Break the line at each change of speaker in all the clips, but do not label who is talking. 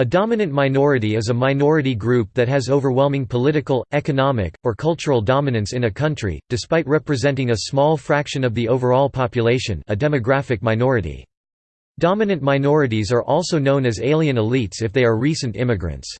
A dominant minority is a minority group that has overwhelming political, economic, or cultural dominance in a country, despite representing a small fraction of the overall population a demographic minority. Dominant minorities are also known as alien elites if they are recent immigrants.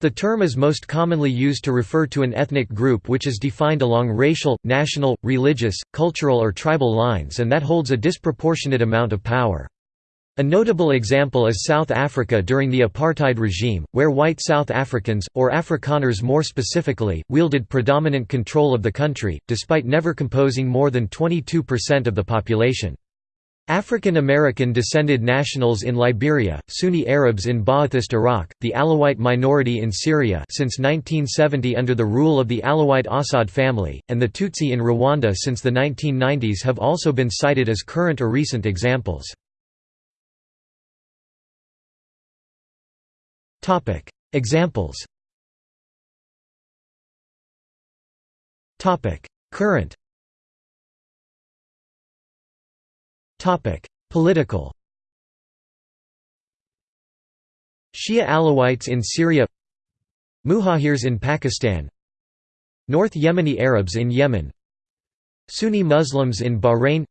The term is most commonly used to refer to an ethnic group which is defined along racial, national, religious, cultural or tribal lines and that holds a disproportionate amount of power. A notable example is South Africa during the apartheid regime, where white South Africans, or Afrikaners more specifically, wielded predominant control of the country, despite never composing more than 22% of the population. African American descended nationals in Liberia, Sunni Arabs in Ba'athist Iraq, the Alawite minority in Syria since 1970 under the rule of the Alawite Assad family, and the Tutsi in Rwanda since the 1990s have also been cited as current or recent examples. Examples. Current. Political. Shia Alawites in Syria. Muhajirs in Pakistan. North Yemeni Arabs in Yemen. Sunni Muslims in Bahrain.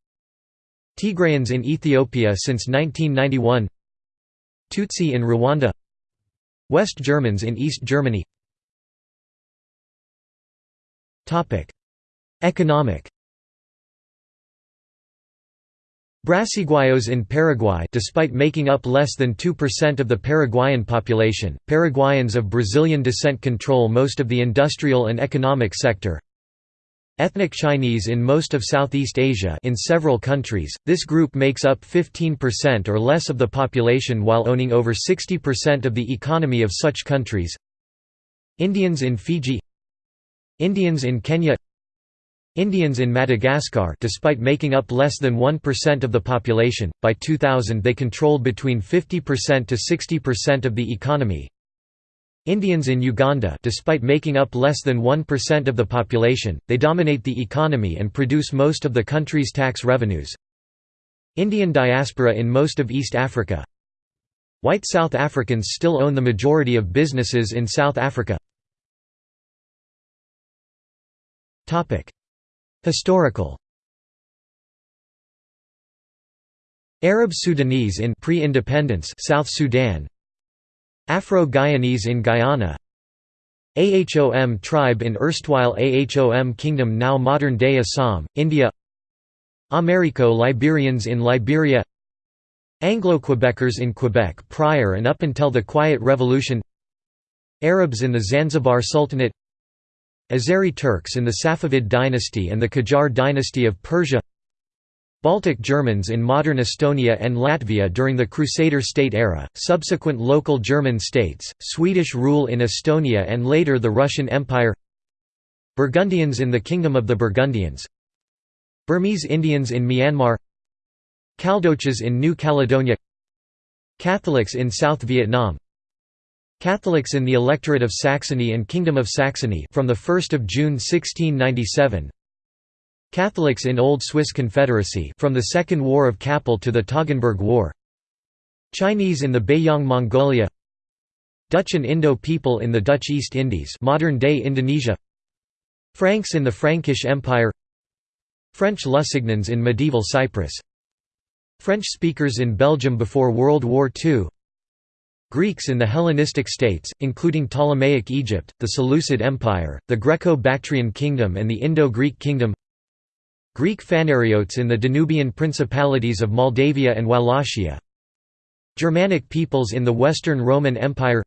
Tigrayans in Ethiopia since 1991 Tutsi in Rwanda West Germans in East Germany Economic Brasiguayos in Paraguay despite making up less than 2% of the Paraguayan population, Paraguayans of Brazilian descent control most of the industrial and economic sector. Ethnic Chinese in most of Southeast Asia in several countries, this group makes up 15% or less of the population while owning over 60% of the economy of such countries. Indians in Fiji Indians in Kenya Indians in Madagascar despite making up less than 1% of the population, by 2000 they controlled between 50% to 60% of the economy Indians in Uganda despite making up less than 1% of the population, they dominate the economy and produce most of the country's tax revenues. Indian diaspora in most of East Africa. White South Africans still own the majority of businesses in South Africa. Historical. Arab Sudanese in pre-independence South Sudan Afro-Guyanese in Guyana. Ahom tribe in erstwhile Ahom kingdom now modern-day Assam, India. Americo-Liberians in Liberia. Anglo-Quebecers in Quebec prior and up until the Quiet Revolution. Arabs in the Zanzibar Sultanate. Azeri Turks in the Safavid dynasty and the Qajar dynasty of Persia Baltic Germans in modern Estonia and Latvia during the Crusader state era, subsequent local German states, Swedish rule in Estonia and later the Russian Empire. Burgundians in the Kingdom of the Burgundians. Burmese Indians in Myanmar. Caldoches in New Caledonia. Catholics in South Vietnam. Catholics in the electorate of Saxony and Kingdom of Saxony from 1 June 1697 Catholics in Old Swiss Confederacy from the Second War of Kappel to the Toggenburg War. Chinese in the Beiyang Mongolia. Dutch and Indo people in the Dutch East Indies modern-day Indonesia. Franks in the Frankish Empire. French Lusignans in medieval Cyprus. French speakers in Belgium before World War II Greeks in the Hellenistic states, including Ptolemaic Egypt, the Seleucid Empire, the Greco-Bactrian Kingdom and the Indo-Greek Kingdom Greek Phanariotes in the Danubian principalities of Moldavia and Wallachia. Germanic peoples in the Western Roman Empire.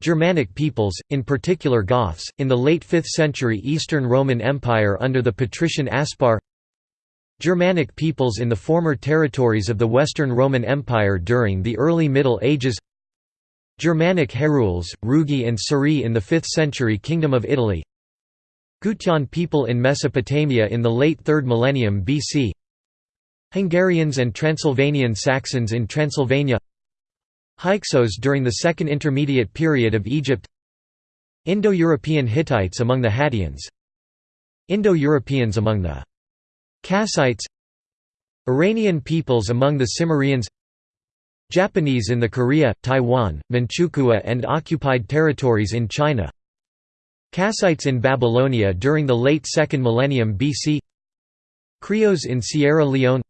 Germanic peoples, in particular Goths, in the late 5th century Eastern Roman Empire under the patrician Aspar. Germanic peoples in the former territories of the Western Roman Empire during the early Middle Ages. Germanic Herules, Rugi and Suri in the 5th century Kingdom of Italy Gutian people in Mesopotamia in the late 3rd millennium BC Hungarians and Transylvanian Saxons in Transylvania. Hyksos during the Second Intermediate Period of Egypt. Indo-European Hittites among the Hattians. Indo-Europeans among the Kassites. Iranian peoples among the Cimmerians. Japanese in the Korea, Taiwan, Manchukuo and occupied territories in China Kassites in Babylonia during the late 2nd millennium BC Creoles in Sierra Leone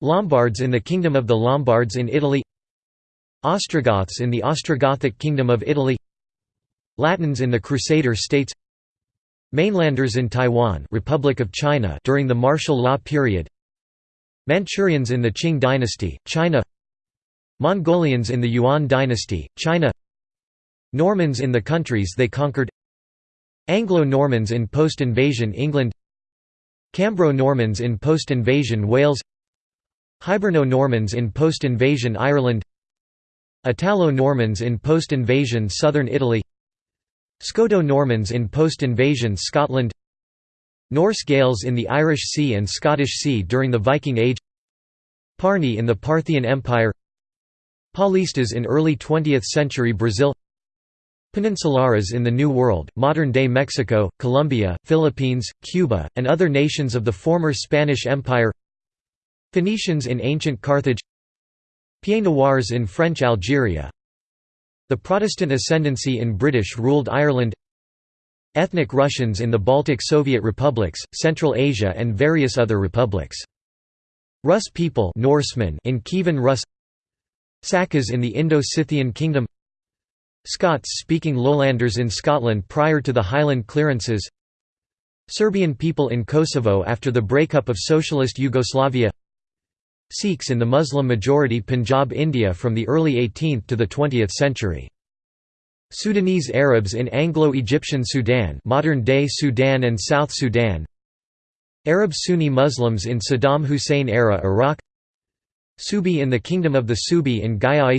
Lombards in the Kingdom of the Lombards in Italy Ostrogoths in the Ostrogothic Kingdom of Italy Latins in the Crusader states Mainlanders in Taiwan Republic of China during the martial law period Manchurians in the Qing dynasty, China Mongolians in the Yuan dynasty, China Normans in the countries they conquered Anglo-Normans in post-invasion England Cambro-Normans in post-invasion Wales Hiberno-Normans in post-invasion Ireland Italo-Normans in post-invasion southern Italy Scoto-Normans in post-invasion Scotland Norse Gaels in the Irish Sea and Scottish Sea during the Viking Age Parni in the Parthian Empire Paulistas in early 20th century Brazil Peninsulares in the New World, modern-day Mexico, Colombia, Philippines, Cuba, and other nations of the former Spanish Empire. Phoenicians in ancient Carthage. Pieds Noirs in French Algeria. The Protestant ascendancy in British-ruled Ireland. Ethnic Russians in the Baltic Soviet republics, Central Asia and various other republics. Rus people Norsemen in Kievan Rus. Sakas in the Indo-Scythian kingdom Scots-speaking lowlanders in Scotland prior to the Highland clearances. Serbian people in Kosovo after the breakup of socialist Yugoslavia. Sikhs in the Muslim-majority Punjab India from the early 18th to the 20th century. Sudanese Arabs in Anglo-Egyptian Sudan modern-day Sudan and South Sudan. Arab Sunni Muslims in Saddam Hussein era Iraq. Suebi in the Kingdom of the Suebi in Gaya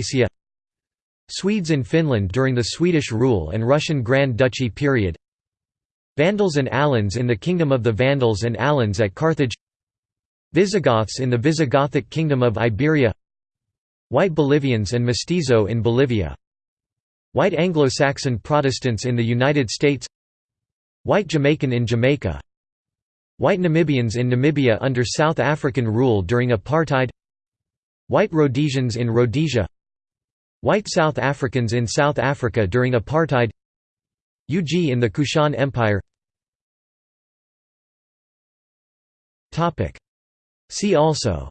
Swedes in Finland during the Swedish rule and Russian Grand Duchy period. Vandals and Alans in the Kingdom of the Vandals and Alans at Carthage. Visigoths in the Visigothic Kingdom of Iberia. White Bolivians and Mestizo in Bolivia. White Anglo-Saxon Protestants in the United States. White Jamaican in Jamaica. White Namibians in Namibia under South African rule during apartheid. White Rhodesians in Rhodesia White South Africans in South Africa during apartheid Yuezhi in the Kushan Empire. See also.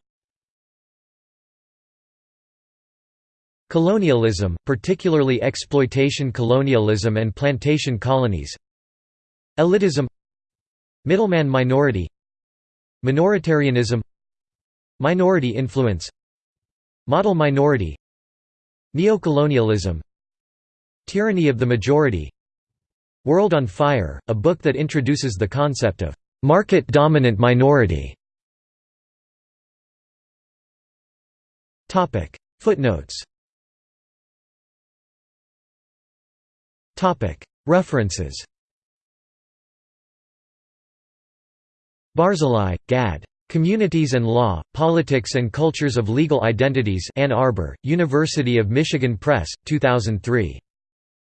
Colonialism, particularly exploitation colonialism and plantation colonies. Elitism. Middleman minority. Minoritarianism. Minority influence. Model minority Neocolonialism. Tyranny of the majority. World on Fire, a book that introduces the concept of market-dominant minority. Footnotes. References. Barzilai, Gad. Communities and Law, Politics and Cultures of Legal Identities Ann Arbor, University of Michigan Press, 2003.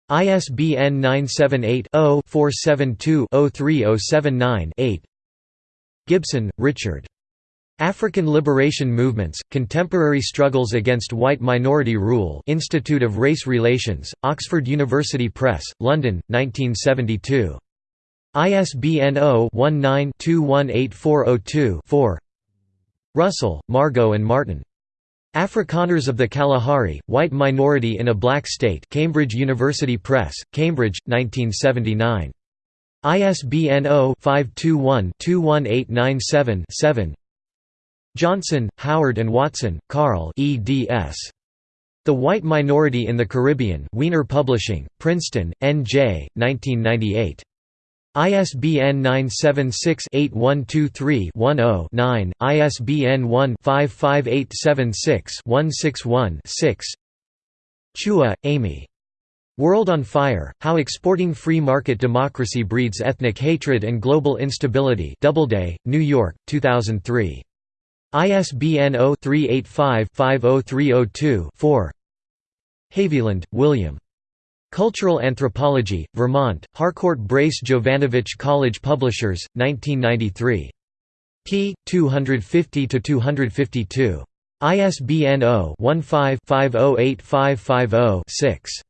ISBN 978-0-472-03079-8 Gibson, Richard. African Liberation Movements, Contemporary Struggles Against White Minority Rule Institute of Race Relations, Oxford University Press, London, 1972. ISBN 0-19-218402-4 Russell, Margot and Martin. Afrikaners of the Kalahari, White Minority in a Black State Cambridge University Press, Cambridge, 1979. ISBN 0-521-21897-7 Johnson, Howard and Watson, Carl eds. The White Minority in the Caribbean Wiener Publishing, Princeton, N.J., 1998. ISBN 976-8123-10-9, ISBN 1-55876-161-6 Chua, Amy. World on Fire, How Exporting Free Market Democracy Breeds Ethnic Hatred and Global Instability Doubleday, New York, 2003. ISBN 0-385-50302-4 Haviland, William. Cultural Anthropology, Vermont, Harcourt Brace Jovanovich College Publishers, 1993. p. 250–252. ISBN 0-15-508550-6.